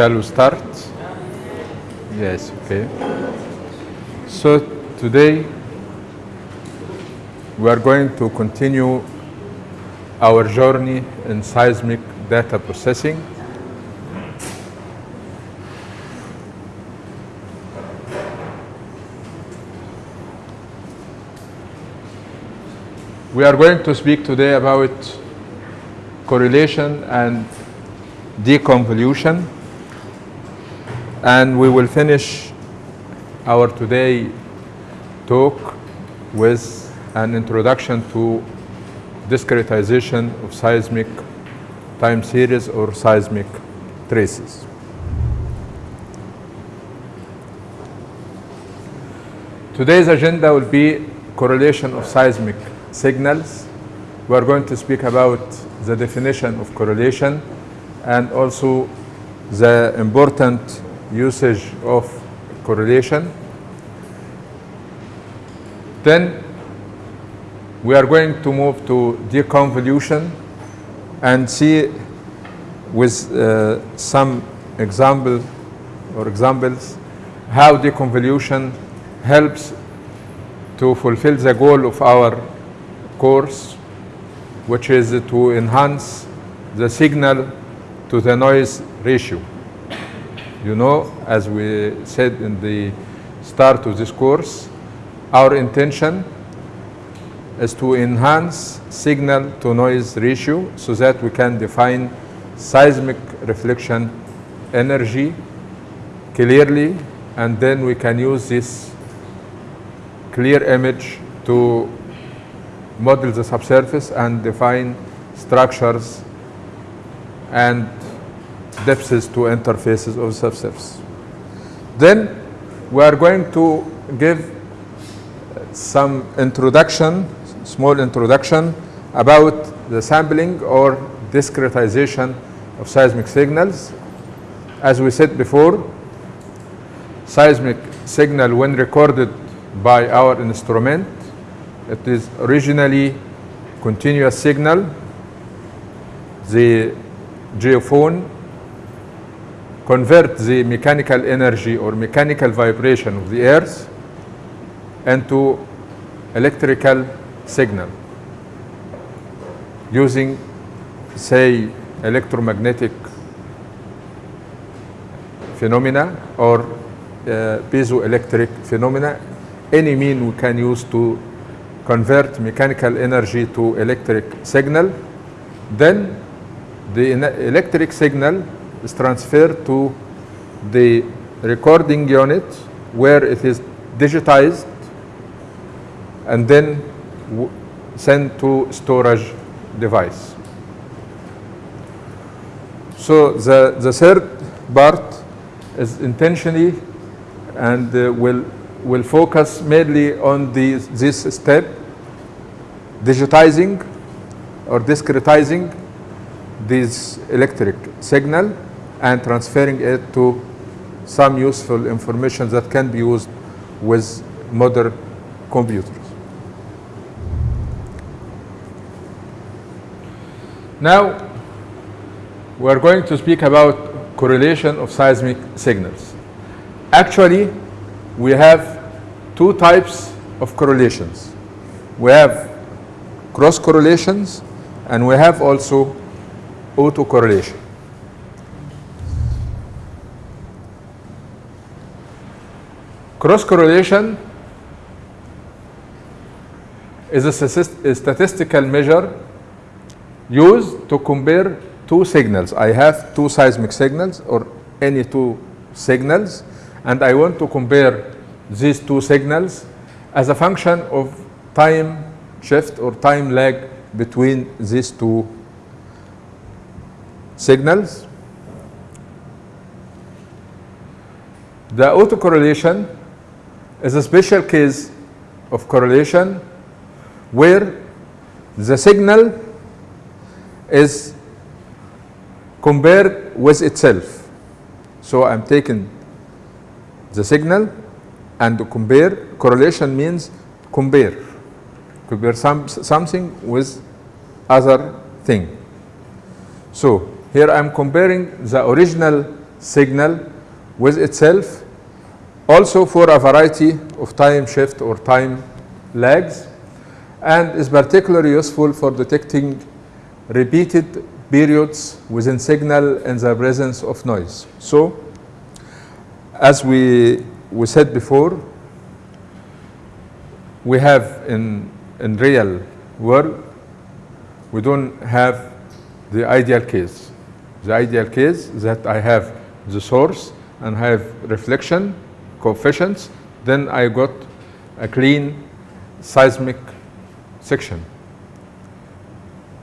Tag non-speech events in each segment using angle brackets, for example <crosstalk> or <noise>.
Shall we start? Yes, okay. So today we are going to continue our journey in seismic data processing. We are going to speak today about correlation and deconvolution and we will finish our today talk with an introduction to discretization of seismic time series or seismic traces. Today's agenda will be correlation of seismic signals. We are going to speak about the definition of correlation and also the important usage of correlation. Then we are going to move to deconvolution and see with uh, some example or examples how deconvolution helps to fulfill the goal of our course which is to enhance the signal to the noise ratio. You know, as we said in the start of this course, our intention is to enhance signal to noise ratio so that we can define seismic reflection energy clearly and then we can use this clear image to model the subsurface and define structures and depths to interfaces of subsurface. Then we are going to give uh, some introduction, small introduction about the sampling or discretization of seismic signals. As we said before, seismic signal when recorded by our instrument, it is originally continuous signal. The geophone convert the mechanical energy or mechanical vibration of the earth into electrical signal using say electromagnetic phenomena or uh, piezoelectric phenomena any mean we can use to convert mechanical energy to electric signal. Then the electric signal is transferred to the recording unit where it is digitized and then sent to storage device. So the, the third part is intentionally and uh, will, will focus mainly on the, this step, digitizing or discretizing this electric signal and transferring it to some useful information that can be used with modern computers. Now, we are going to speak about correlation of seismic signals. Actually, we have two types of correlations. We have cross correlations and we have also autocorrelation. Cross correlation is a, statistical measure used to compare two signals. I have two seismic signals or any two signals and I want to compare these two signals as a function of time shift or time lag between these two signals. The autocorrelation is a special case of correlation where the signal is compared with itself. So I'm taking the signal and compare. Correlation means compare. Compare some, something with other thing. So here I'm comparing the original signal with itself, also for a variety of time shift or time lags, and is particularly useful for detecting repeated periods within signal in the presence of noise. So, as we, we said before, we have in, in real world, we don't have the ideal case. The ideal case that I have the source and have reflection coefficients, then I got a clean seismic section.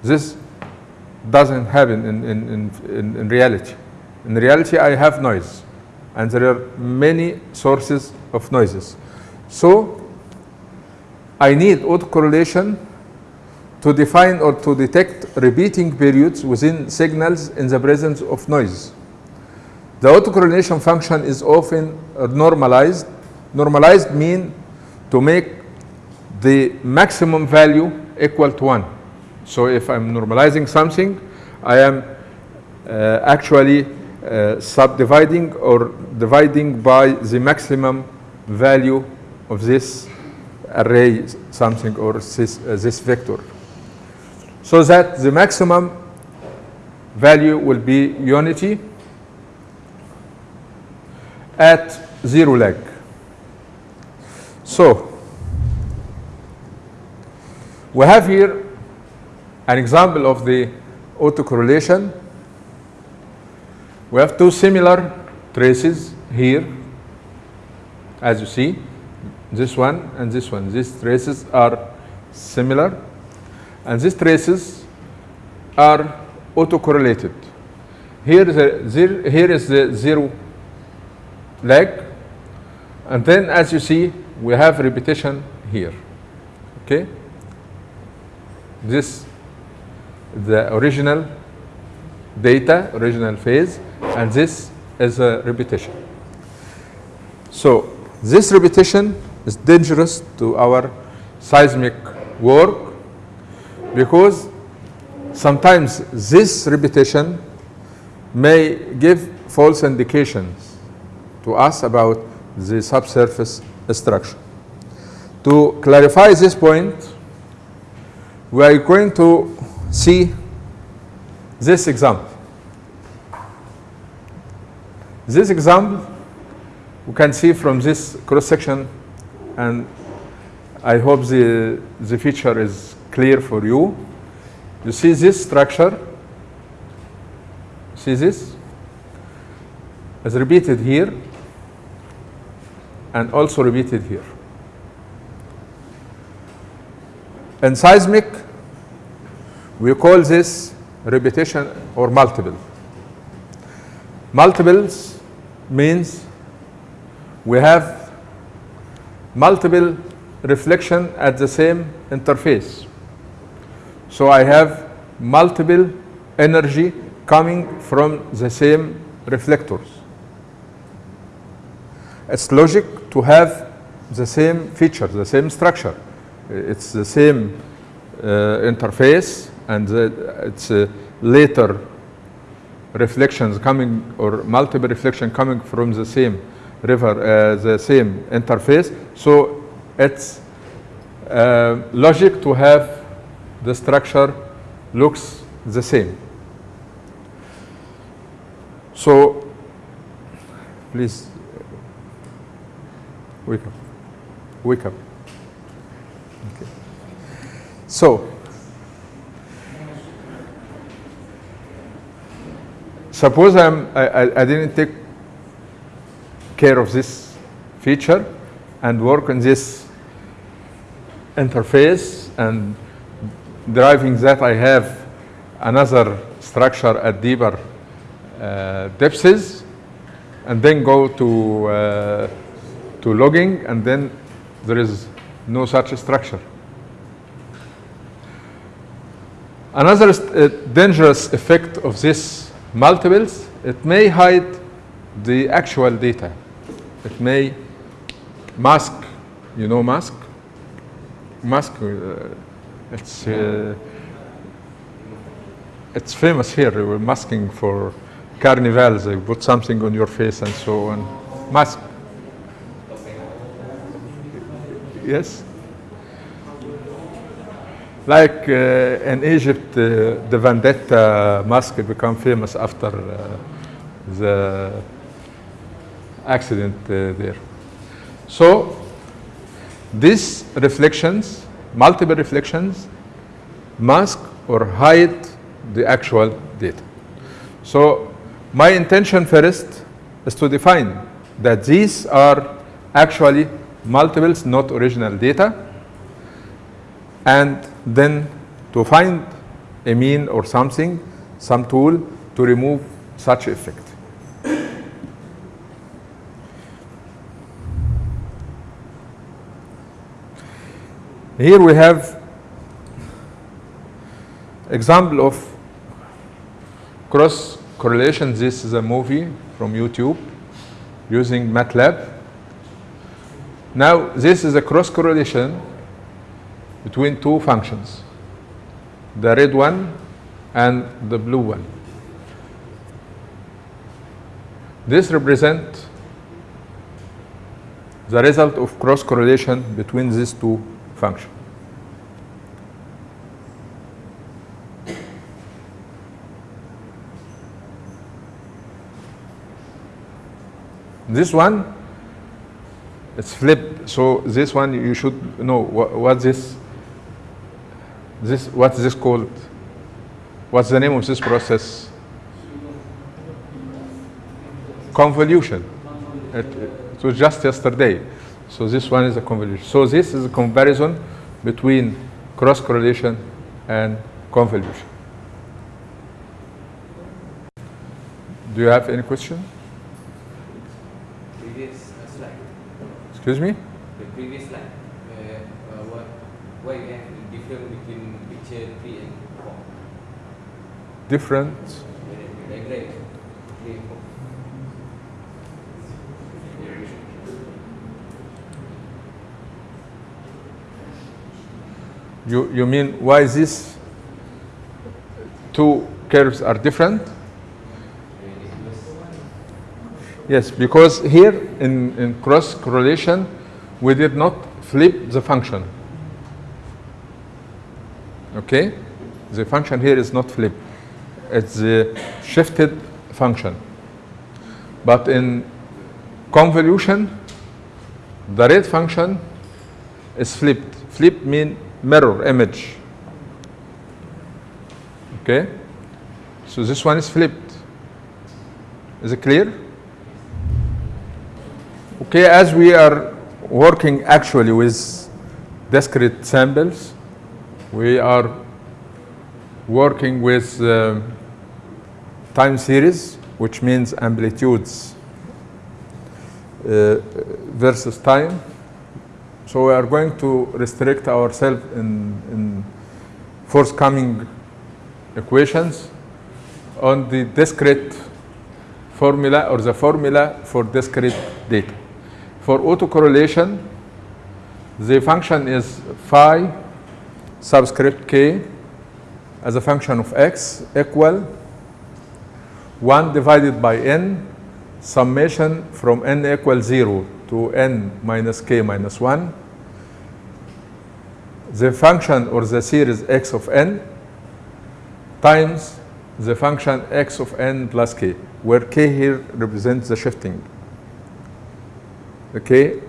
This doesn't happen in, in, in, in, reality. In reality, I have noise, and there are many sources of noises. So, I need autocorrelation to define or to detect repeating periods within signals in the presence of noise. The autocorrelation function is often normalized. Normalized mean to make the maximum value equal to 1. So if I'm normalizing something, I am uh, actually uh, subdividing or dividing by the maximum value of this array something or this, uh, this vector. So that the maximum value will be unity at zero lag. So we have here an example of the autocorrelation. We have two similar traces here, as you see, this one and this one. These traces are similar, and these traces are autocorrelated. Here is, a, here is the zero lag, and then as you see, we have repetition here. Okay? This the original data, original phase, and this is a repetition. So this repetition is dangerous to our seismic work because sometimes this repetition may give false indications to us about the subsurface structure. To clarify this point, we are going to see this example. This example we can see from this cross section and I hope the, the feature is clear for you. You see this structure, see this? Is repeated here and also repeated here. In seismic, we call this repetition or multiple. Multiples means we have multiple reflection at the same interface. So I have multiple energy coming from the same reflectors. It's logic to have the same feature, the same structure. It's the same uh, interface and the, it's uh, later reflections coming or multiple reflection coming from the same river, uh, the same interface. So it's uh, logic to have the structure looks the same. So please wake up, wake up. Okay. So Suppose I'm, I, I didn't take care of this feature and work on this interface and deriving that I have another structure at deeper uh, depths and then go to, uh, to logging and then there is no such structure. Another uh, dangerous effect of this multiples, it may hide the actual data. It may mask, you know mask? Mask, uh, it's, uh, it's famous here, we're masking for carnivals, they put something on your face and so on. Mask. Yes? Like uh, in Egypt, uh, the Vendetta mask became famous after uh, the accident uh, there. So, these reflections, multiple reflections, mask or hide the actual data. So, my intention first is to define that these are actually multiples, not original data, and then to find a mean or something, some tool to remove such effect. Here we have example of cross correlation. This is a movie from YouTube using MATLAB. Now this is a cross correlation between two functions, the red one and the blue one. This represents the result of cross correlation between these two functions. This one it's flipped. So this one you should know what, what this this what's this called? What's the name of this process? Convolution. It, it was just yesterday. So this one is a convolution. So this is a comparison between cross correlation and convolution. Do you have any question? previous uh, slide, Excuse me? the previous slide, where uh, what, why you have the difference between picture three and four, Different. the diagram three four. You, you mean why these two curves are different? Yes, because here in, in cross correlation, we did not flip the function. Okay? The function here is not flipped. It's the shifted function. But in convolution, the red function is flipped. Flip mean mirror image. Okay? So this one is flipped. Is it clear? Okay, as we are working actually with discrete samples, we are working with um, time series, which means amplitudes uh, versus time. So we are going to restrict ourselves in, in forthcoming equations on the discrete formula or the formula for discrete data. For autocorrelation, the function is phi subscript k as a function of x equal 1 divided by n summation from n equals 0 to n minus k minus 1 the function or the series x of n times the function x of n plus k where k here represents the shifting the k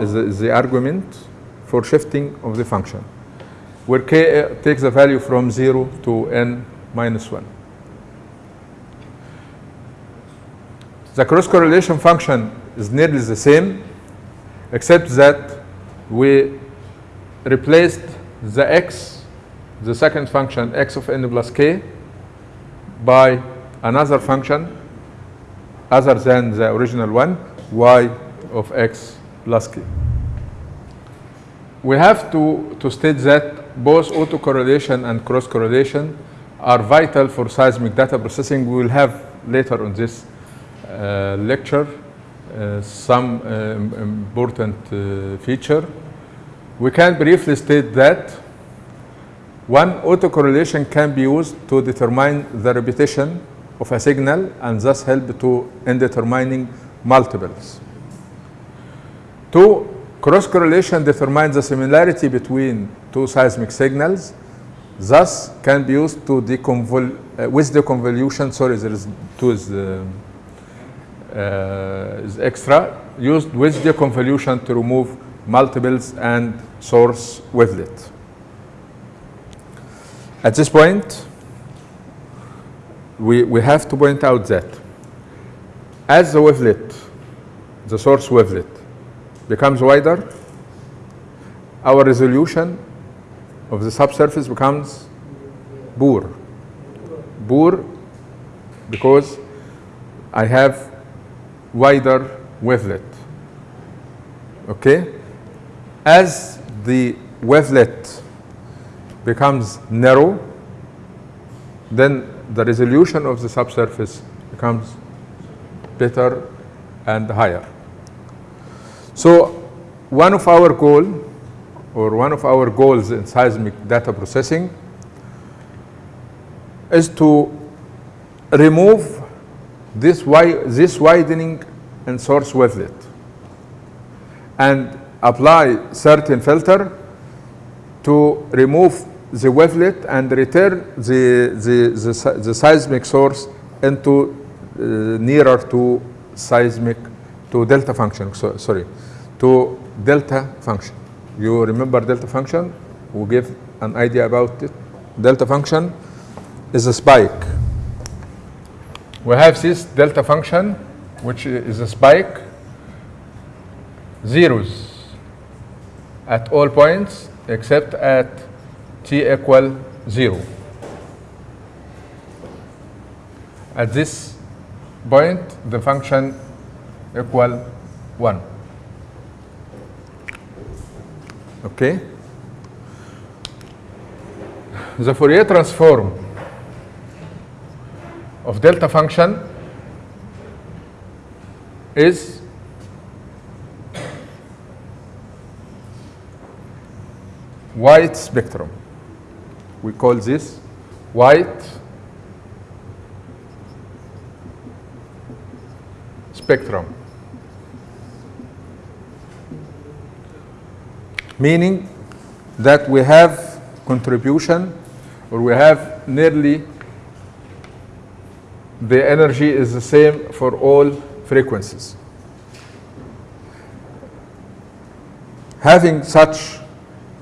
is the, is the argument for shifting of the function where k uh, takes a value from 0 to n minus 1 the cross correlation function is nearly the same except that we replaced the x, the second function x of n plus k by another function other than the original one, y of x plus k. We have to, to state that both autocorrelation and cross correlation are vital for seismic data processing. We will have later on this uh, lecture uh, some uh, important feature. We can briefly state that one autocorrelation can be used to determine the repetition of a signal and thus help to in determining multiples. Two, cross correlation determines the similarity between two seismic signals, thus can be used to deconvol uh, with the convolution. Sorry, there is two is, uh, uh, is extra used with the convolution to remove multiples and source wavelet. At this point, we, we have to point out that as the wavelet, the source wavelet, becomes wider, our resolution of the subsurface becomes poor. Poor because I have wider wavelet. Okay? As the wavelet becomes narrow, then the resolution of the subsurface becomes better and higher. So one of our goal or one of our goals in seismic data processing is to remove this, wi this widening in source wavelet and apply certain filter to remove the wavelet and return the, the, the, the seismic source into uh, nearer to seismic, to delta function, so, sorry, to delta function. You remember delta function? We give an idea about it. Delta function is a spike. We have this delta function, which is a spike, zeros at all points except at t equal 0. At this point, the function equal 1. Okay? The Fourier transform of delta function is white spectrum. We call this white spectrum. Meaning that we have contribution or we have nearly the energy is the same for all frequencies. Having such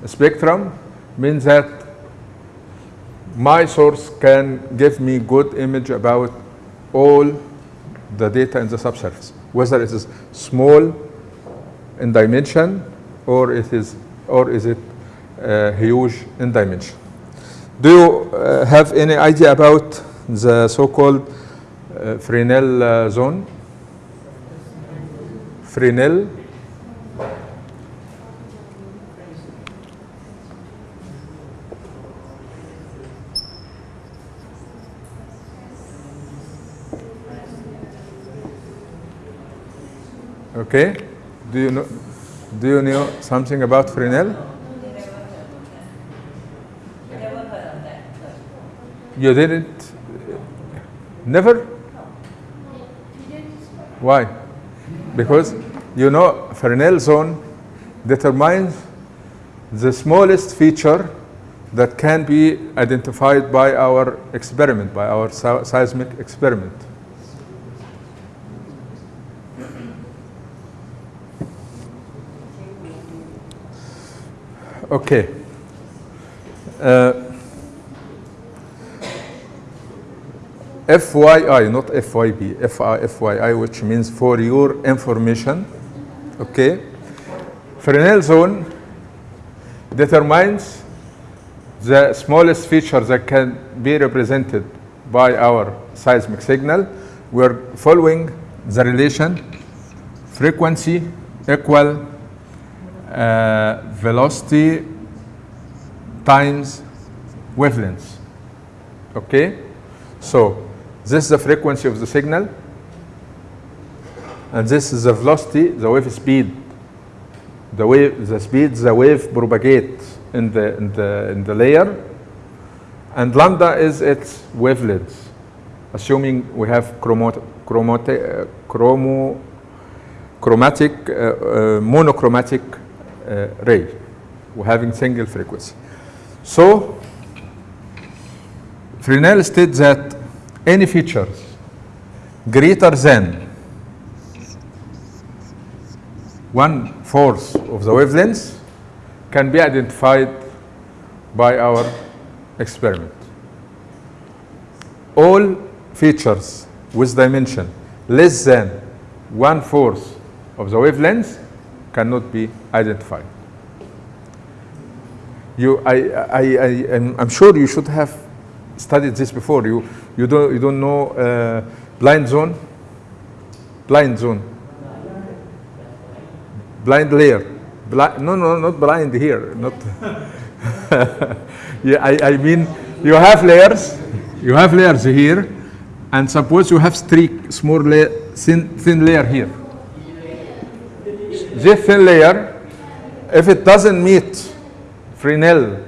a spectrum means that my source can give me good image about all the data in the subsurface, whether it is small in dimension or it is or is it uh, huge in dimension. Do you uh, have any idea about the so-called uh, Fresnel uh, zone? Fresnel Okay. Do you know? Do you know something about Fresnel? You didn't? Never? Why? Because you know Fresnel zone determines the smallest feature that can be identified by our experiment, by our seismic experiment. Okay. Uh, FYI, not FYB, FYI, which means for your information. Okay. Fresnel zone determines the smallest feature that can be represented by our seismic signal. We're following the relation frequency equal uh, velocity times wavelength. Okay? So, this is the frequency of the signal, and this is the velocity, the wave speed, the wave, the speed the wave propagates in the, in the, in the layer, and lambda is its wavelength assuming we have chromote uh, chromo chromatic, uh, uh, monochromatic Uh, ray. We're having single frequency. So, Fresnel states that any features greater than one fourth of the wavelength can be identified by our experiment. All features with dimension less than one fourth of the wavelength cannot be identified. You, I, I, I, I'm sure you should have studied this before. You, you don't, you don't know uh, blind zone, blind zone, blind layer. Bli- no, no, not blind here. Not. <laughs> yeah, I, I mean, you have layers. You have layers here, and suppose you have streak, small layer, thin, thin layer here. Thin layer, if it doesn't meet Fresnel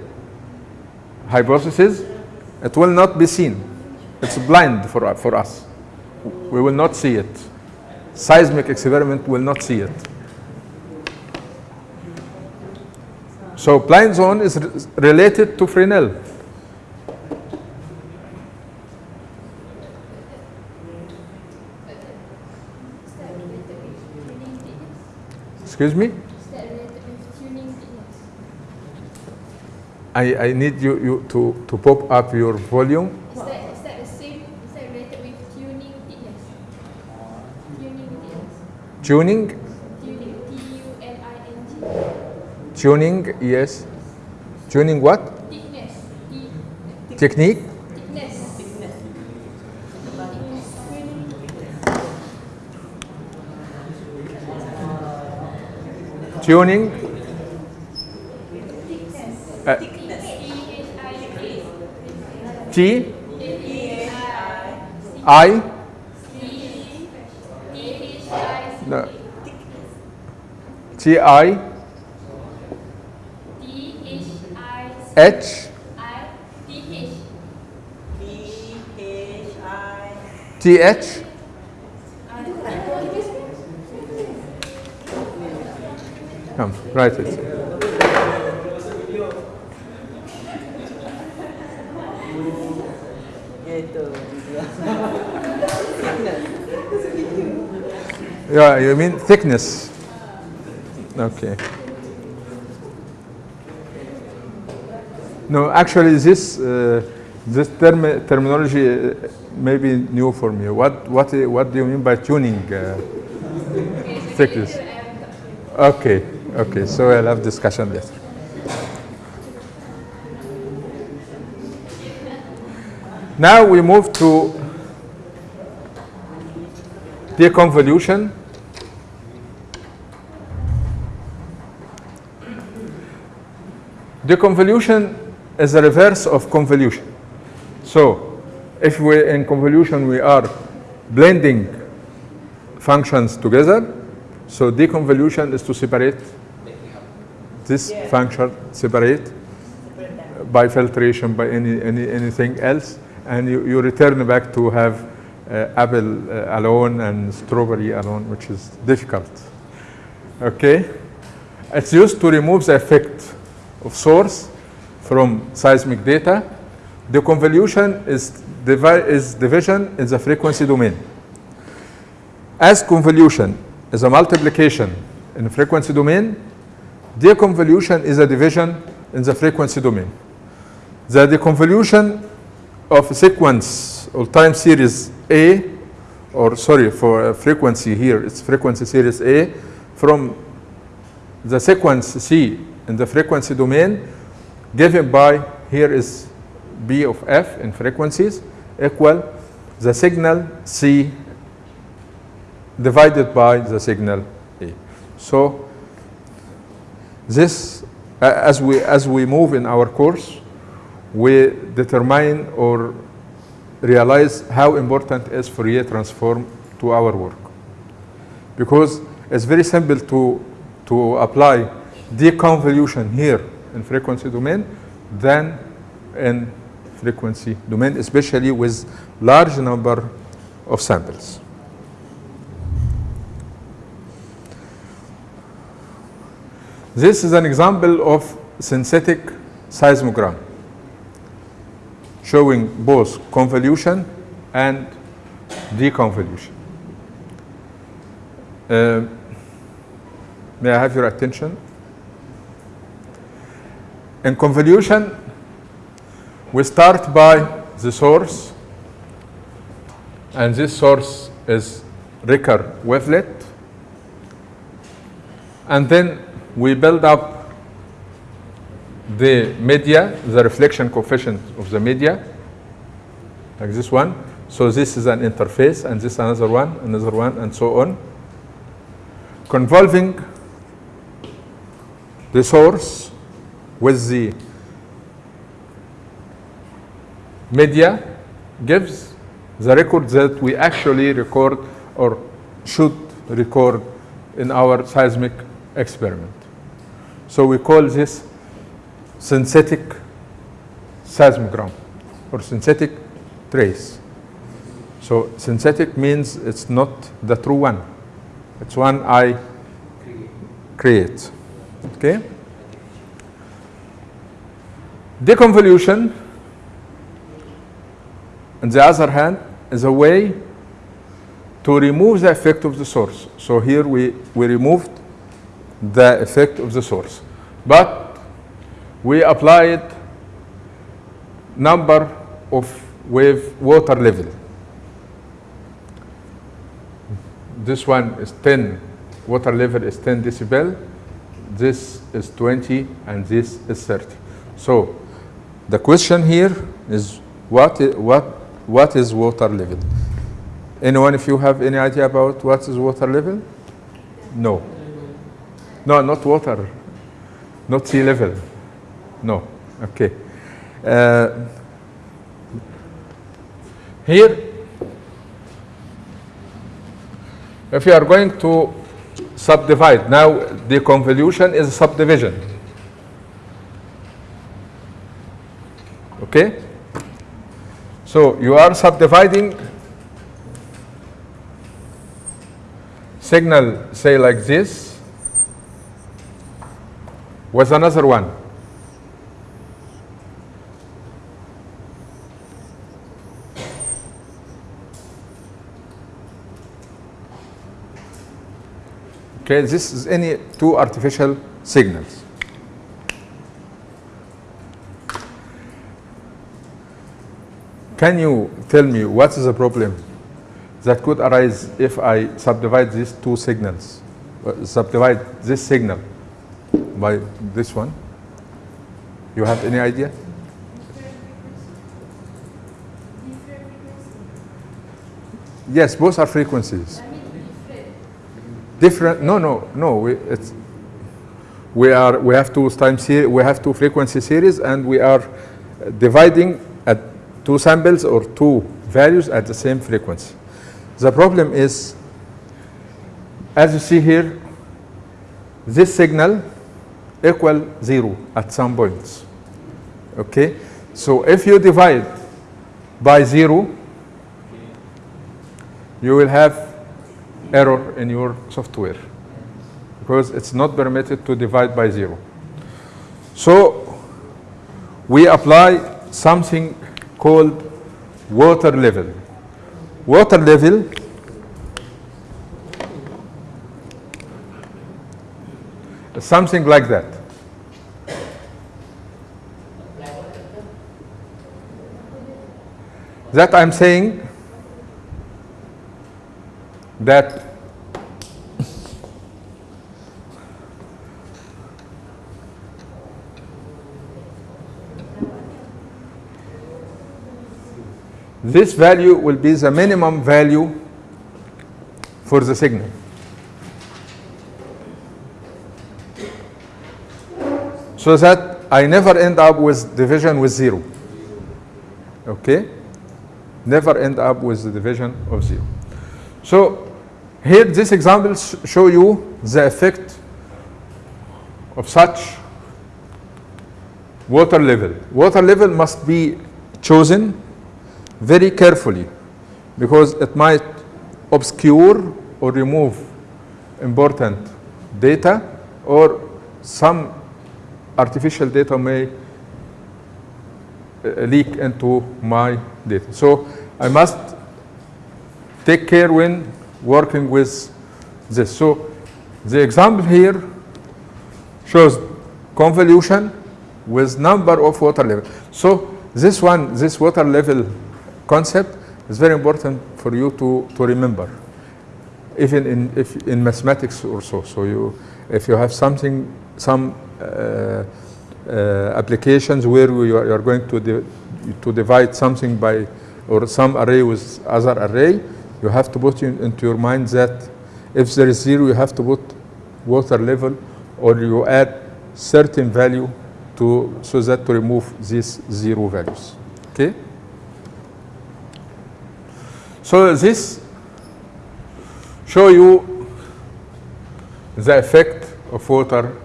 hypothesis, it will not be seen. It's blind for, for us. We will not see it. Seismic experiment will not see it. So blind zone is related to Fresnel. Is that related with tuning thickness? Excuse me? Is that related with tuning thickness? I, I need you, you to, to pop up your volume. Is that, is that the same? Is that related with tuning thickness? Tuning thickness. Tuning, Tuning. T-U-N-I-N-G. tuning, yes. Tuning what? Thickness. T. Technique? Thickness. Tuning? Uh, T? I? No. T I H T H Come, write it. Yeah, you mean thickness. Okay. No, actually, this uh, this term terminology uh, may be new for me. What what what do you mean by tuning uh, thickness? Okay, okay. So I'll have discussion later. Now we move to deconvolution. Deconvolution is the reverse of convolution. So, if we in convolution we are blending functions together, so deconvolution is to separate this function, separate by filtration, by any, any anything else, and you, you return back to have uh, apple uh, alone and strawberry alone, which is difficult. Okay, it's used to remove the effect of source from seismic data. The convolution is, is division in the frequency domain. As convolution is a multiplication in frequency domain, deconvolution is a division in the frequency domain. The deconvolution of a sequence or time series A, or sorry, for a frequency here, it's frequency series A, from the sequence C in the frequency domain given by, here is B of F in frequencies, equal the signal C divided by the signal A. So this, a- as we, as we move in our course, we determine or realize how important is Fourier transform to our work. Because it's very simple to, to apply deconvolution here in frequency domain than in frequency domain, especially with large number of samples. This is an example of synthetic seismogram showing both convolution and deconvolution. Uh, may I have your attention? In convolution, we start by the source, and this source is Ricker wavelet, and then we build up the media, the reflection coefficient of the media, like this one. So this is an interface, and this another one, another one, and so on. Convolving the source with the media gives the record that we actually record or should record in our seismic experiment. So we call this synthetic seismogram or synthetic trace. So synthetic means it's not the true one. It's one I create. Okay? Deconvolution, on the other hand, is a way to remove the effect of the source. So here we, we removed the effect of the source. But we applied number of wave water level. This one is 10, water level is 10 decibel, this is 20, and this is 30. So the question here is what, what, what is water level? Anyone, if you have any idea about what is water level? No. No, not water, not sea level. No, okay. Uh, here, if you are going to subdivide, now the convolution is subdivision. Okay? So you are subdividing signal, say like this, with another one. Okay, this is any two artificial signals. Can you tell me what is the problem that could arise if I subdivide these two signals, uh, subdivide this signal by this one? You have any idea? Yes, both are frequencies. Different? No, no, no. We, it's, we are. We have two time series. We have two frequency series, and we are dividing at two samples or two values at the same frequency. The problem is, as you see here, this signal equal zero at some points. Okay, so if you divide by zero, you will have error in your software because it's not permitted to divide by zero. So we apply something called water level. Water level something like that. That I'm saying that this value will be the minimum value for the signal. So that I never end up with division with zero. Okay? Never end up with the division of zero. So here this example sh- show you the effect of such water level. Water level must be chosen very carefully because it might obscure or remove important data or some artificial data may uh, leak into my data. So I must take care when working with this. So the example here shows convolution with number of water level. So this one, this water level concept is very important for you to, to remember, even in, if in mathematics or so. So you, if you have something, some Uh, uh, applications where you are, you are going to, to divide something by, or some array with other array, you have to put in, into your mind that if there is zero, you have to put water level, or you add certain value to, so that to remove these zero values. Okay? So this show you the effect of water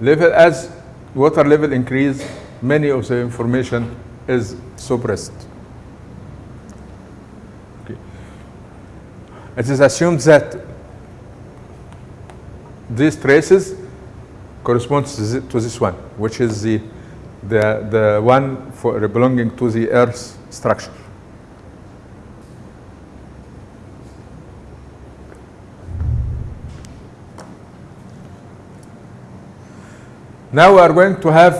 level as water level increase many of the information is suppressed okay. it is assumed that these traces corresponds to this one which is the the the one for belonging to the earth structure Now we are going to have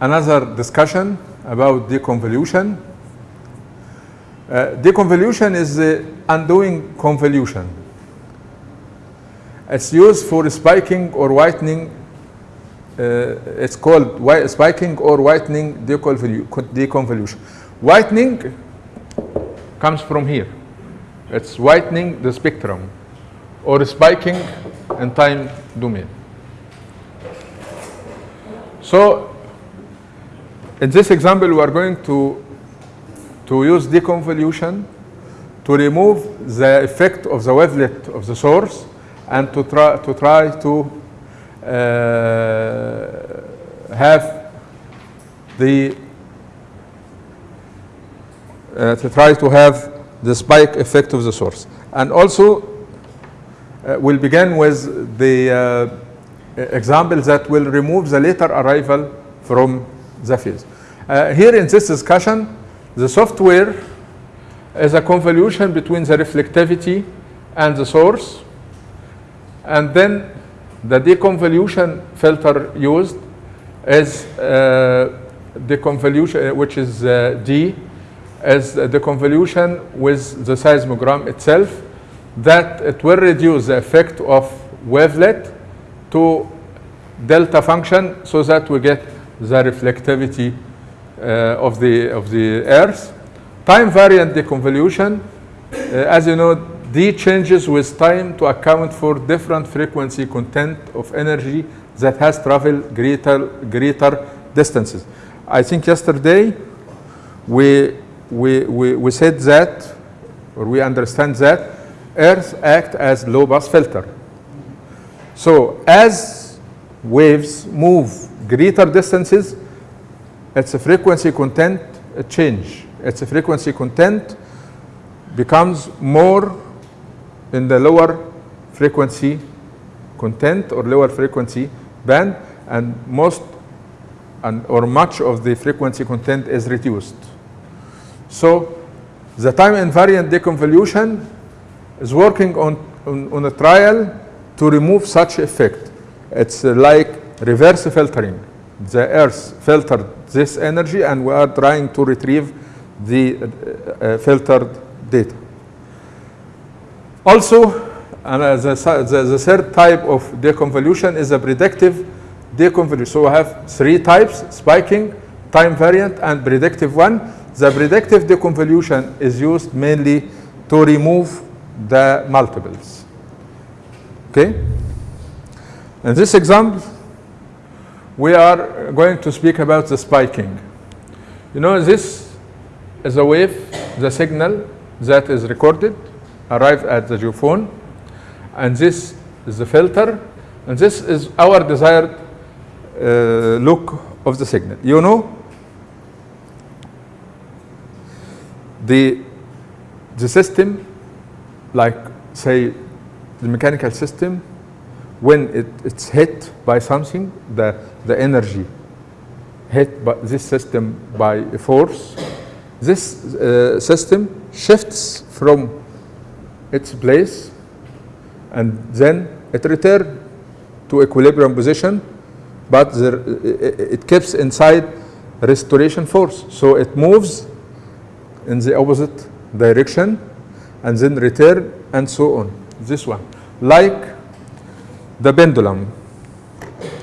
another discussion about deconvolution. Uh, deconvolution is the undoing convolution. It's used for spiking or whitening. Uh, it's called spiking or whitening deconvolu- deconvolution. Whitening comes from here. It's whitening the spectrum or spiking in time domain. So in this example, we are going to, to use deconvolution to remove the effect of the wavelet of the source and to try to, try to uh, have the uh, to try to have the spike effect of the source. And also, uh, we'll begin with the examples that will remove the later arrival from the field. Uh, here in this discussion, the software is a convolution between the reflectivity and the source. And then the deconvolution filter used is uh, the convolution, which is uh, D, is the convolution with the seismogram itself, that it will reduce the effect of wavelet to delta function so that we get the reflectivity uh, of the of the earth. Time variant deconvolution uh, as you know d changes with time to account for different frequency content of energy that has traveled greater greater distances. I think yesterday we we we, we said that or we understand that earth act as low pass filter so as waves move greater distances, its frequency content change. Its frequency content becomes more in the lower frequency content or lower frequency band and most and or much of the frequency content is reduced. So the time invariant deconvolution is working on, on, on a trial to remove such effect. It's like reverse filtering. The Earth filtered this energy and we are trying to retrieve the uh, uh, filtered data. Also, uh, the, the, the third type of deconvolution is a predictive deconvolution. So we have three types, spiking, time variant, and predictive one. The predictive deconvolution is used mainly to remove the multiples. Okay? In this example, we are going to speak about the spiking. You know, this is a wave, the signal that is recorded, arrive at the geophone, and this is the filter, and this is our desired uh, look of the signal. You know, the the system, like say the mechanical system, when it, it's hit by something, the the energy hit by this system by a force, this uh, system shifts from its place and then it returns to equilibrium position, but there, it, it keeps inside restoration force. So it moves in the opposite direction and then return and so on. This one. Like the pendulum.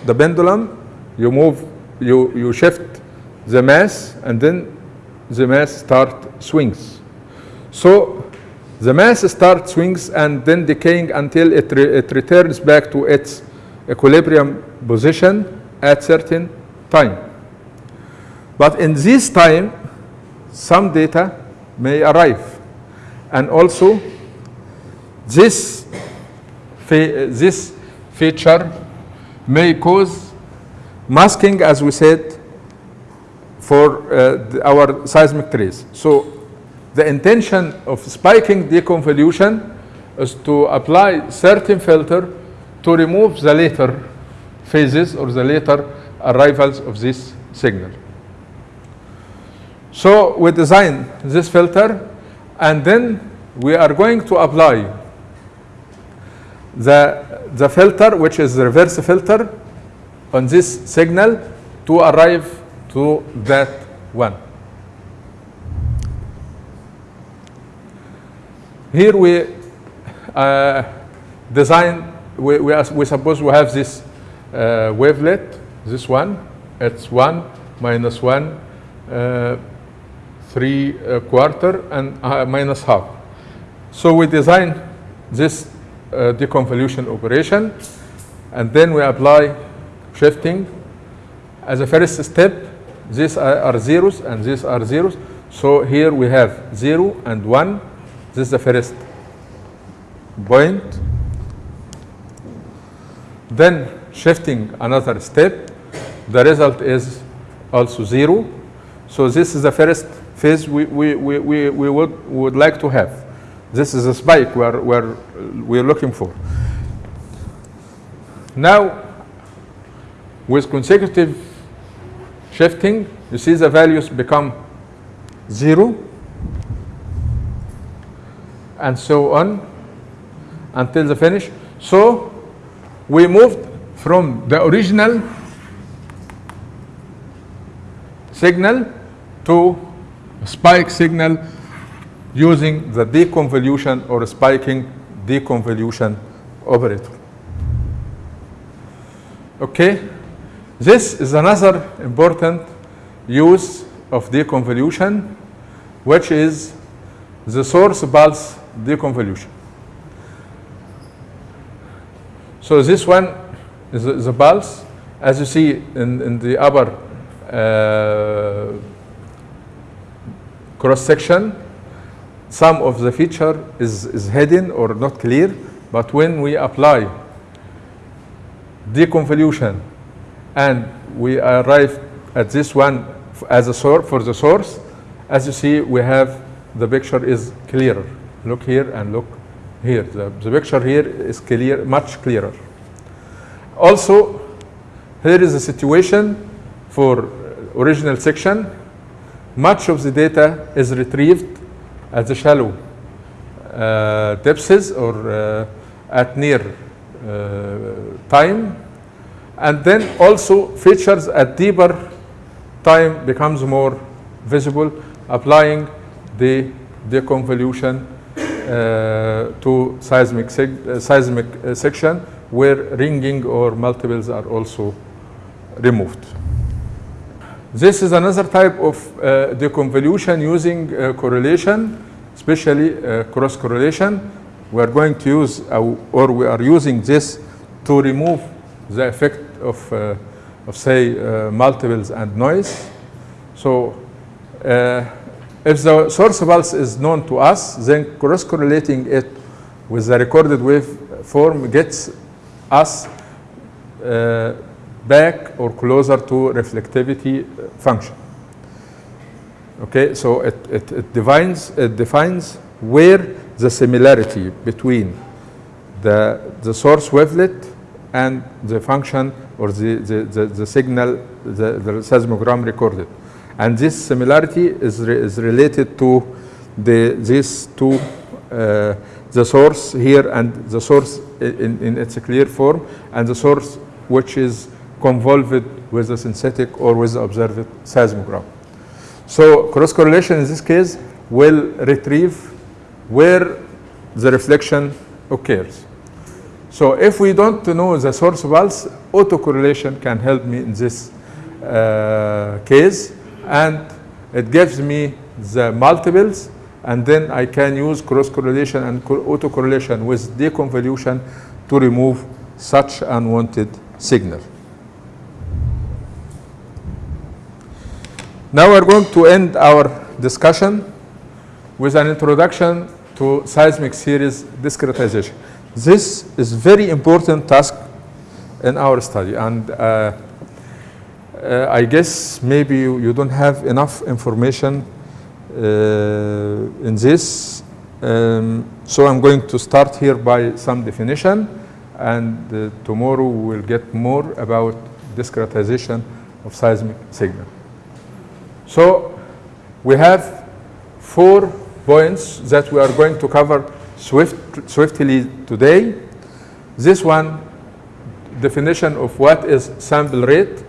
The pendulum, you move, you, you shift the mass and then the mass start swings. So the mass start swings and then decaying until it, re- it returns back to its equilibrium position at certain time. But in this time, some data may arrive. And also, this, this feature may cause masking, as we said, for uh, our seismic trace. So the intention of spiking deconvolution is to apply certain filter to remove the later phases or the later arrivals of this signal. So we design this filter and then we are going to apply the, the filter, which is the reverse filter, on this signal to arrive to that one. Here we uh, design, we, we, we suppose we have this uh, wavelet, this one, it's 1 minus 1, uh, 3 uh, quarter, and uh, minus half. So we design this Uh, deconvolution operation, and then we apply shifting. As a first step, these are, zeros and these are zeros. So here we have 0 and 1. This is the first point. Then shifting another step, the result is also 0. So this is the first phase we, we, we, we, we would, we would like to have. This is a spike we're, we're, we're looking for. Now, with consecutive shifting, you see the values become 0 and so on until the finish. So we moved from the original signal to spike signal using the deconvolution or spiking deconvolution operator. Okay, this is another important use of deconvolution, which is the source pulse deconvolution. So this one is the- the pulse, as you see in, in the upper uh, cross section. Some of the feature is, is hidden or not clear, but when we apply deconvolution and we arrive at this one as a source for the source, as you see, we have the picture is clearer. Look here and look here. The, the picture here is clear, much clearer. Also, here is a situation for original section. Much of the data is retrieved at the shallow uh, depths or uh, at near uh, time. And then also features at deeper time becomes more visible, applying the deconvolution uh, to seismic, uh, seismic section where ringing or multiples are also removed. This is another type of uh, deconvolution using uh, correlation, especially uh, cross correlation. We are going to use, uh, or we are using this to remove the effect of, uh, of say, uh, multiples and noise. So, if the source pulse is known to us, then cross correlating it with the recorded waveform gets us uh, back or closer to reflectivity uh, function. Okay, so it, it, it defines it defines where the similarity between the the source wavelet and the function or the, the, the, the signal the, the seismogram recorded. And this similarity is, re, is related to the these two uh, the source here and the source in, in its clear form and the source which is convolved with the synthetic or with the observed seismogram. So cross correlation in this case will retrieve where the reflection occurs. So if we don't know the source pulse, autocorrelation can help me in this uh, case and it gives me the multiples and then I can use cross correlation and co- autocorrelation with deconvolution to remove such unwanted signal. Now we're going to end our discussion with an introduction to seismic series discretization. This is very important task in our study and uh, uh, I guess maybe you, you don't have enough information uh, in this. Um, so I'm going to start here by some definition and uh, tomorrow we will get more about discretization of seismic signal. So we have four points that we are going to cover swift, swiftly today. This one, definition of what is sample rate,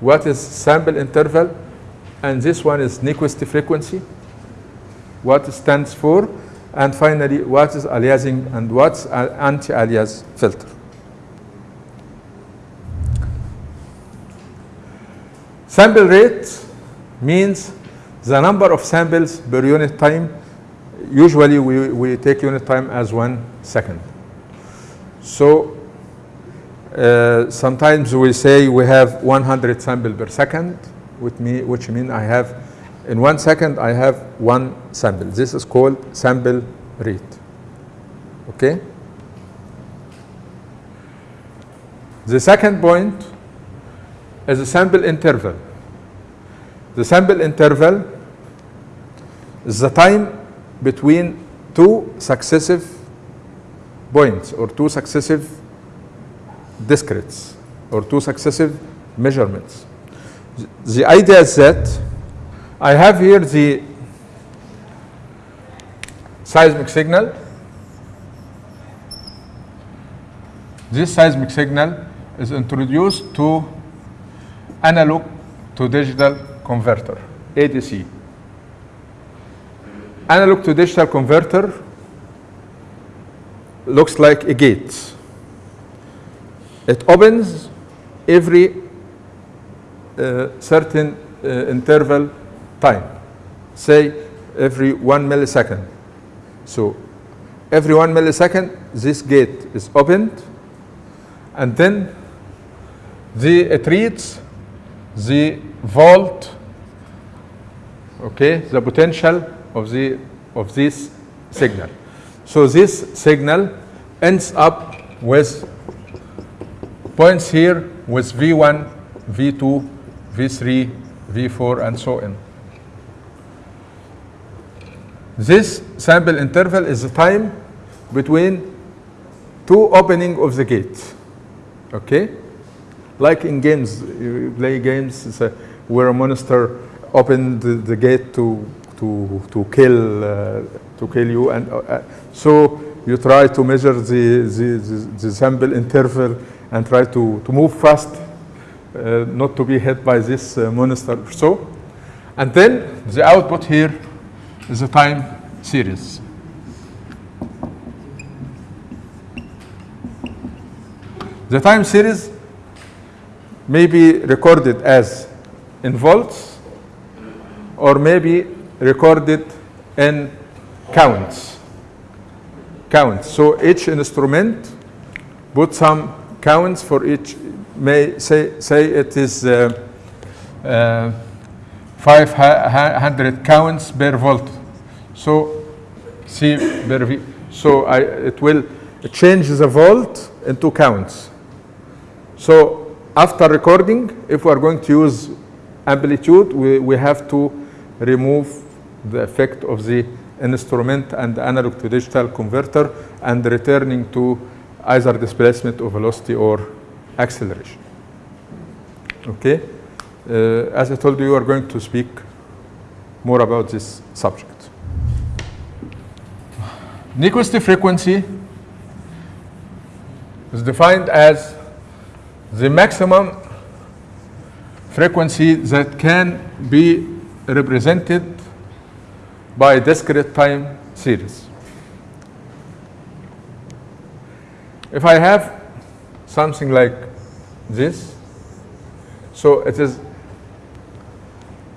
what is sample interval, and this one is Nyquist frequency, what it stands for, and finally, what is aliasing and what's an anti-alias filter. Sample rate means the number of samples per unit time. Usually we, we take unit time as one second. So uh, sometimes we say we have 100 sample per second, with me, which means I have, in one second I have one sample. This is called sample rate. Okay? The second point is the sample interval. The sample interval is the time between two successive points or two successive discretes or two successive measurements. The idea is that I have here the seismic signal. This seismic signal is introduced to analog to digital converter, ADC. Analog to digital converter looks like a gate. It opens every uh, certain uh, interval time, say every one millisecond. So every one millisecond, this gate is opened, and then the, it reads the volt, okay, the potential of the of this signal. So this signal ends up with points here with V1, V2, V3, V4, and so on. This sample interval is the time between two opening of the gate. Okay? Like in games, you play games where a monster opened the, the gate to to to kill uh, to kill you, and uh, uh, so you try to measure the the, the, the sample interval and try to to move fast, uh, not to be hit by this uh, monster. So, and then the output here is a time series. The time series may be recorded as in volts or maybe recorded in counts. Counts. So each instrument put some counts for each, may say, say it is uh, uh, 500 counts per volt. So C per V. So I, it will change the volt into counts. So after recording, if we are going to use amplitude, we, we have to remove the effect of the instrument and analog to digital converter and returning to either displacement or velocity or acceleration. Okay? Uh, as I told you, we are going to speak more about this subject. Nyquist frequency is defined as the maximum frequency that can be represented by discrete time series. If I have something like this, so it is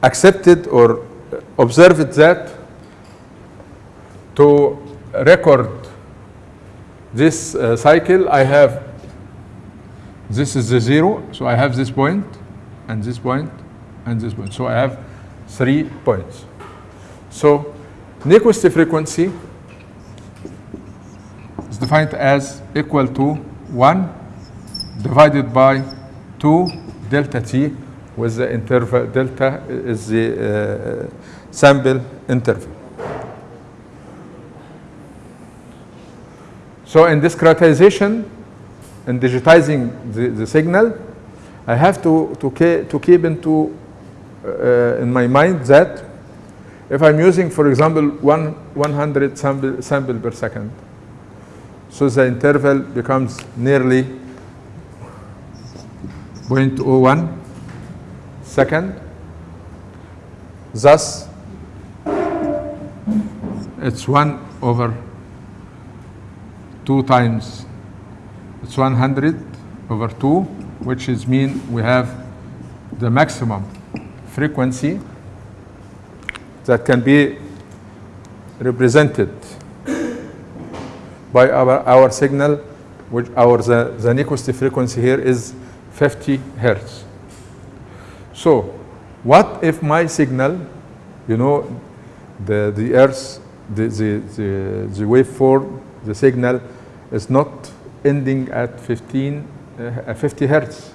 accepted or observed that to record this uh, cycle, I have this is the zero, so I have this point, and this point, and this point. So I have three points. So Nyquist frequency is defined as equal to 1 divided by 2 delta t with the interval delta is the uh, sample interval. So in discretization in digitizing the, the signal, I have to, to, to keep into uh, in my mind that if I'm using, for example, one, 100 sample, sample per second, so the interval becomes nearly 0.01 second. Thus, it's 1 over 2 times, it's 100 over 2, which is mean we have the maximum frequency that can be represented by our, our signal, which our the, the Nyquist frequency here is 50 hertz. So, what if my signal, you know, the the Earth, the the the, the waveform, the signal is not ending at 15, uh, 50 hertz.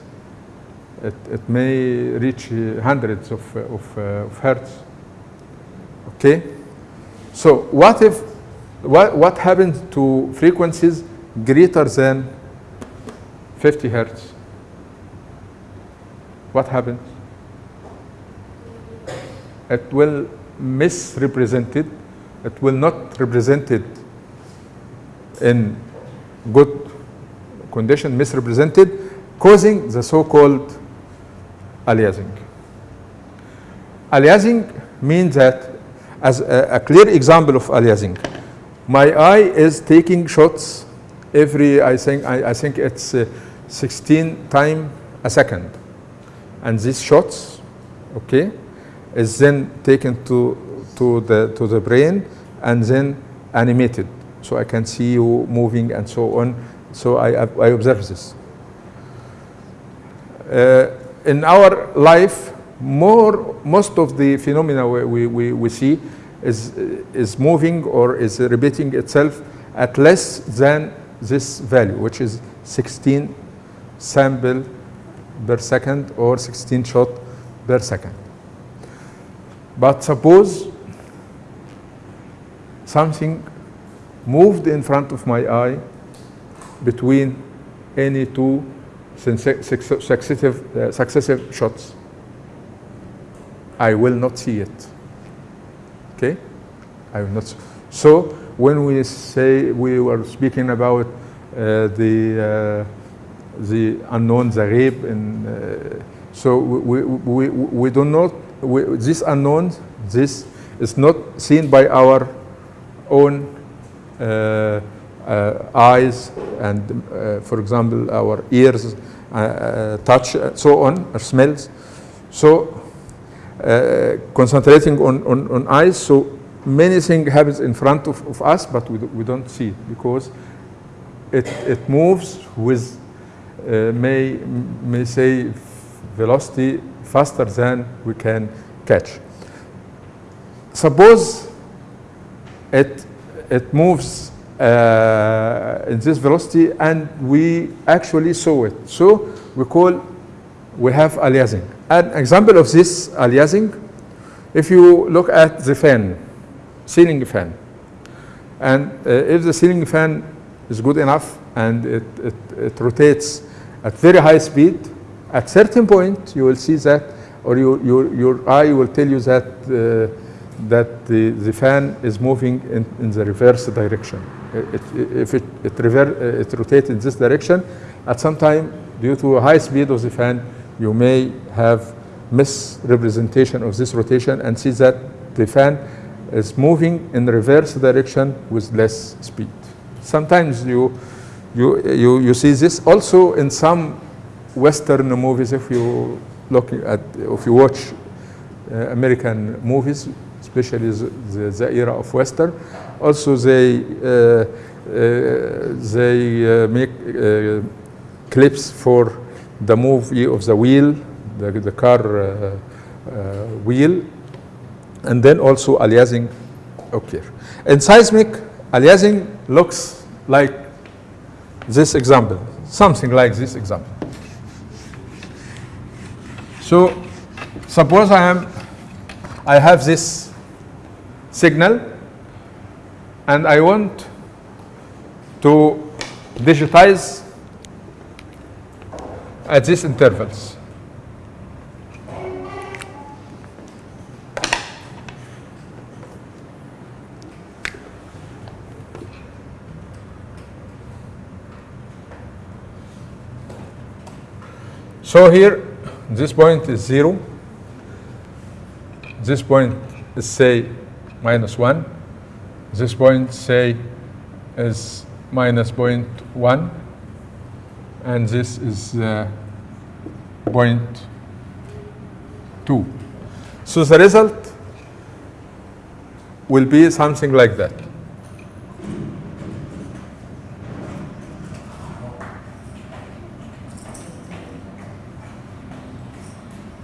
It, it may reach hundreds of, uh, of, uh, of hertz. Okay? So what if, what, what happens to frequencies greater than 50 hertz? What happens? It will misrepresented. It It will not represented in good condition, misrepresented, causing the so-called aliasing. Aliasing means that, as a, a clear example of aliasing, my eye is taking shots every, I think, I, I think it's uh, 16 time a second. And these shots, okay, is then taken to, to, the, to the brain and then animated. So I can see you moving and so on. So I, I observe this. Uh, in our life, more, most of the phenomena we, we, we, see is, is moving or is repeating itself at less than this value, which is 16 sample per second or 16 shot per second. But suppose something moved in front of my eye between any two successive, uh, successive shots. I will not see it. Okay? I will not. So when we say we were speaking about uh, the uh, the unknown, rape, and uh, so we, we, we, we do not we, this unknown. This is not seen by our own uh, eyes and, uh, for example, our ears, uh, uh, touch, uh, so on, smells. So, uh, concentrating on, on, on eyes, so many things happens in front of, of us, but we, do, we don't see it because it, it moves with, uh, may, may say, velocity faster than we can catch. Suppose it, it moves uh, this velocity and we actually saw it. So we call, we have aliasing. An example of this aliasing If you look at the fan, ceiling fan, and uh, if the ceiling fan is good enough and it, it, it rotates at very high speed, at certain point you will see that, or you, your, your eye will tell you that, uh, that the, the fan is moving in, in the reverse direction. It, if it, it, rever, it rotates in this direction, at some time, due to a high speed of the fan, you may have misrepresentation of this rotation and see that the fan is moving in reverse direction with less speed. Sometimes you, you, you, you see this also in some Western movies, if you look at, if you watch uh, American movies, especially the, the, era of Western, also they, uh, uh, they uh, make clips for the movie of the wheel, the, the car wheel, and then also aliasing occur. In seismic, aliasing looks like this example, something like this example. So suppose I am, I have this signal and I want to digitize at these intervals. So here, this point is zero. This point is say minus one. This point say is minus point one. And this is uh, point two. So the result will be something like that.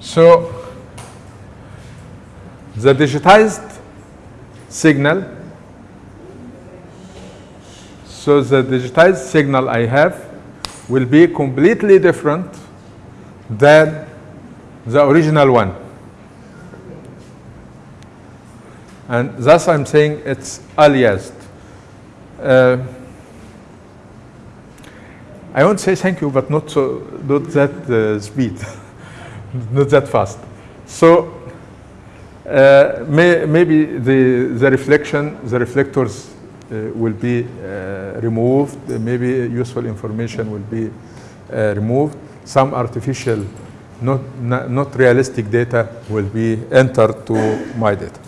So the digitized signal, so the digitized signal I have will be completely different than the original one. And thus I'm saying it's aliased. Uh, I won't say thank you, but not so not that uh, speed, <laughs> not that fast. So uh, may, maybe the the reflection, the reflectors uh, will be uh, removed. Maybe useful information will be uh, removed. Some artificial, not, not not realistic data will be entered to my data.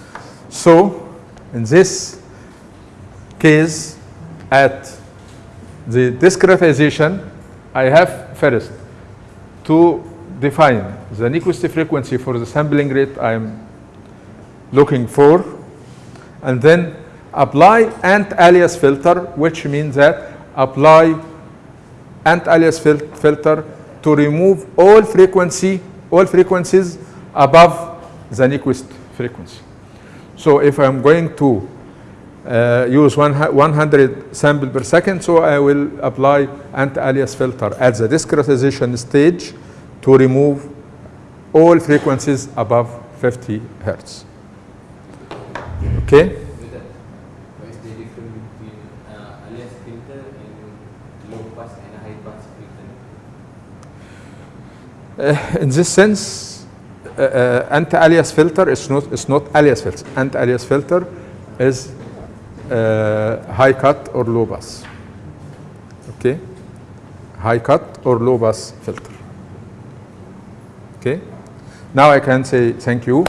So in this case, at the discretization, I have first to define the Nyquist frequency for the sampling rate I'm looking for, and then apply ant-alias filter, which means that apply ant-alias fil filter to remove all frequency, all frequencies above the Nyquist frequency. So if I'm going to uh, use one 100 sample per second, so I will apply anti-alias filter at the discretization stage to remove all frequencies above 50 hertz. Okay? With that, what is the difference between uh, alias filter and low pass and high pass filter? Uh, in this sense, uh, uh, anti-alias filter is not, is not alias filter. Anti-alias filter is uh, high cut or low pass. Okay? High cut or low pass filter. Okay? Now I can say thank you.